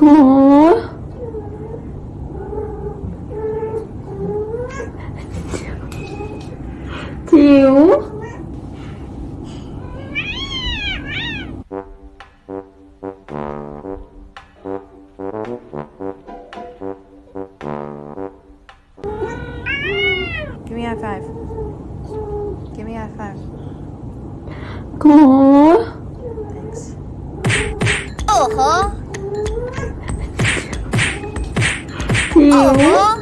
Cool. Two. Give me a five. Give me a five. Cool. Thanks. Uh-huh. 哦。